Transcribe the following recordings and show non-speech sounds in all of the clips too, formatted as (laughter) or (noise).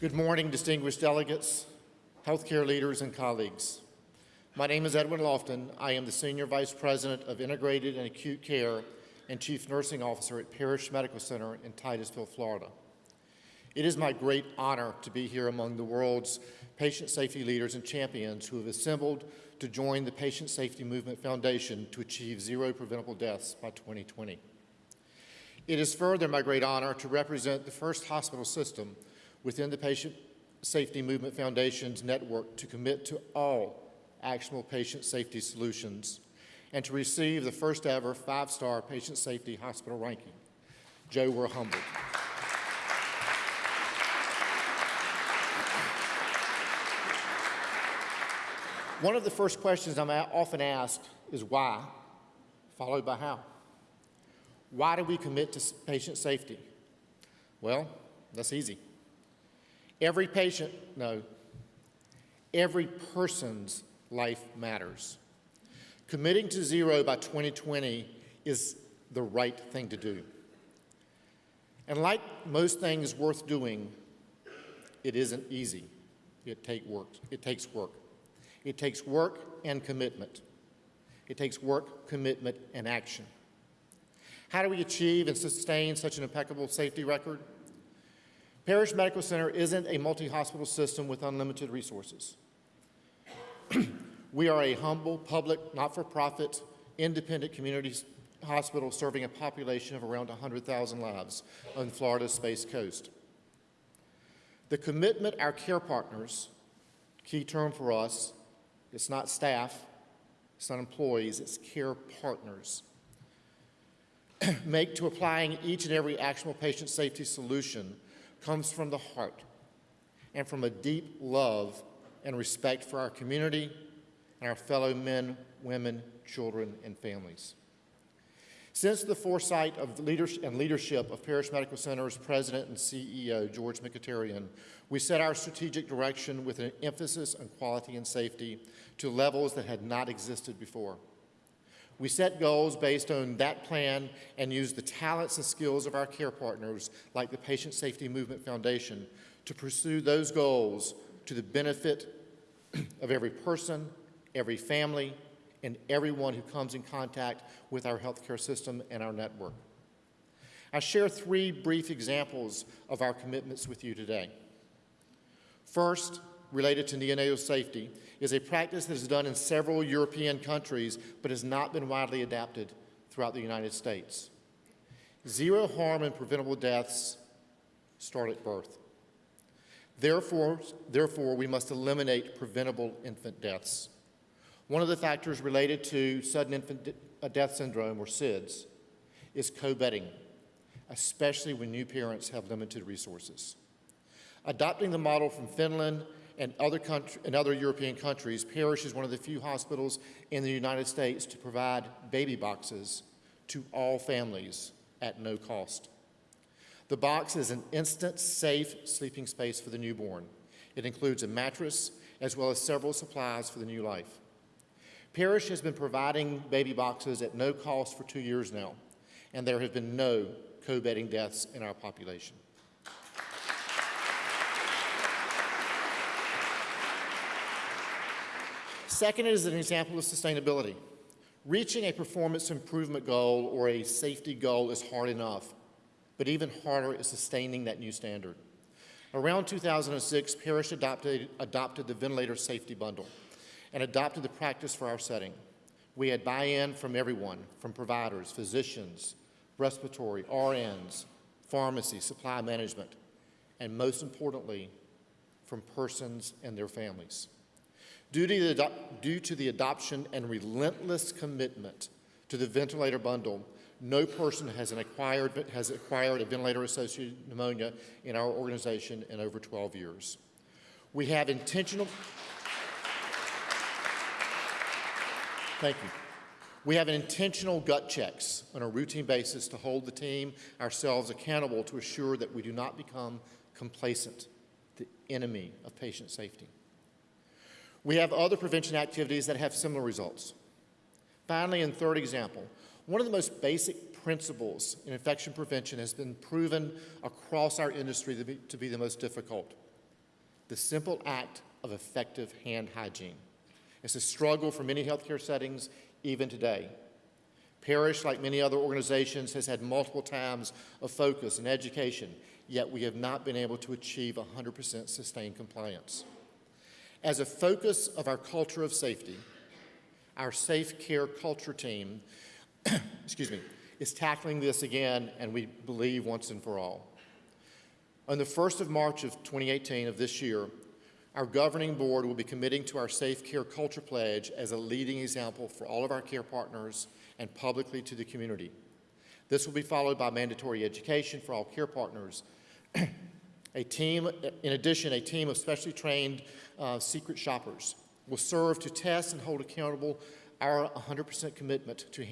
Good morning, distinguished delegates, healthcare leaders, and colleagues. My name is Edwin Lofton. I am the Senior Vice President of Integrated and Acute Care and Chief Nursing Officer at Parrish Medical Center in Titusville, Florida. It is my great honor to be here among the world's patient safety leaders and champions who have assembled to join the Patient Safety Movement Foundation to achieve zero preventable deaths by 2020. It is further my great honor to represent the first hospital system within the Patient Safety Movement Foundation's network to commit to all actionable patient safety solutions and to receive the first ever five-star patient safety hospital ranking. Joe, we're humbled. One of the first questions I'm often asked is why, followed by how. Why do we commit to patient safety? Well, that's easy. Every patient, no, every person's life matters. Committing to zero by 2020 is the right thing to do. And like most things worth doing, it isn't easy. It, take work. it takes work. It takes work and commitment. It takes work, commitment, and action. How do we achieve and sustain such an impeccable safety record? Parrish Medical Center isn't a multi-hospital system with unlimited resources. (clears throat) we are a humble, public, not-for-profit, independent community hospital serving a population of around 100,000 lives on Florida's Space Coast. The commitment our care partners, key term for us, it's not staff, it's not employees, it's care partners, (clears throat) make to applying each and every actionable patient safety solution comes from the heart and from a deep love and respect for our community and our fellow men, women, children, and families. Since the foresight of leadership and leadership of Parrish Medical Center's president and CEO, George Mikitarian, we set our strategic direction with an emphasis on quality and safety to levels that had not existed before. We set goals based on that plan and use the talents and skills of our care partners, like the Patient Safety Movement Foundation, to pursue those goals to the benefit (clears throat) of every person, every family, and everyone who comes in contact with our healthcare system and our network. I share three brief examples of our commitments with you today. First, related to neonatal safety, is a practice that is done in several European countries but has not been widely adapted throughout the United States. Zero harm and preventable deaths start at birth. Therefore, therefore, we must eliminate preventable infant deaths. One of the factors related to sudden infant uh, death syndrome, or SIDS, is co-bedding, especially when new parents have limited resources. Adopting the model from Finland and other, country, and other European countries, Parrish is one of the few hospitals in the United States to provide baby boxes to all families at no cost. The box is an instant, safe sleeping space for the newborn. It includes a mattress as well as several supplies for the new life. Parrish has been providing baby boxes at no cost for two years now, and there have been no co-bedding deaths in our population. Second is an example of sustainability. Reaching a performance improvement goal or a safety goal is hard enough, but even harder is sustaining that new standard. Around 2006, Parrish adopted, adopted the ventilator safety bundle and adopted the practice for our setting. We had buy-in from everyone, from providers, physicians, respiratory, RNs, pharmacy, supply management, and most importantly, from persons and their families. Due to, the, due to the adoption and relentless commitment to the ventilator bundle, no person has, acquired, has acquired a ventilator-associated pneumonia in our organization in over 12 years. We have intentional... Thank you. We have intentional gut checks on a routine basis to hold the team, ourselves accountable to assure that we do not become complacent, the enemy of patient safety. We have other prevention activities that have similar results. Finally, and third example, one of the most basic principles in infection prevention has been proven across our industry to be, to be the most difficult, the simple act of effective hand hygiene. It's a struggle for many healthcare settings even today. Parrish, like many other organizations, has had multiple times of focus and education, yet we have not been able to achieve 100% sustained compliance. As a focus of our culture of safety, our Safe Care Culture team, (clears throat) excuse me, is tackling this again, and we believe once and for all. On the 1st of March of 2018 of this year, our governing board will be committing to our Safe Care Culture Pledge as a leading example for all of our care partners and publicly to the community. This will be followed by mandatory education for all care partners. (clears throat) a team, in addition, a team of specially trained uh, secret shoppers will serve to test and hold accountable our 100% commitment to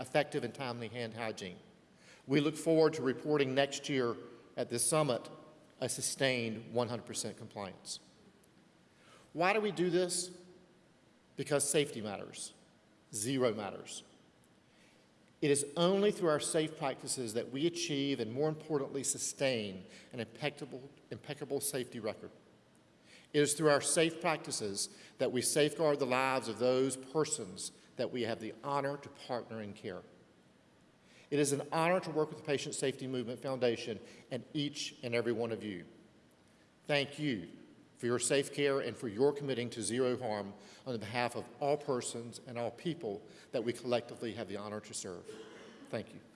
effective and timely hand hygiene. We look forward to reporting next year at this summit a sustained 100% compliance. Why do we do this? Because safety matters. Zero matters. It is only through our safe practices that we achieve and, more importantly, sustain an impeccable, impeccable safety record. It is through our safe practices that we safeguard the lives of those persons that we have the honor to partner in care. It is an honor to work with the Patient Safety Movement Foundation and each and every one of you. Thank you for your safe care and for your committing to zero harm on behalf of all persons and all people that we collectively have the honor to serve. Thank you.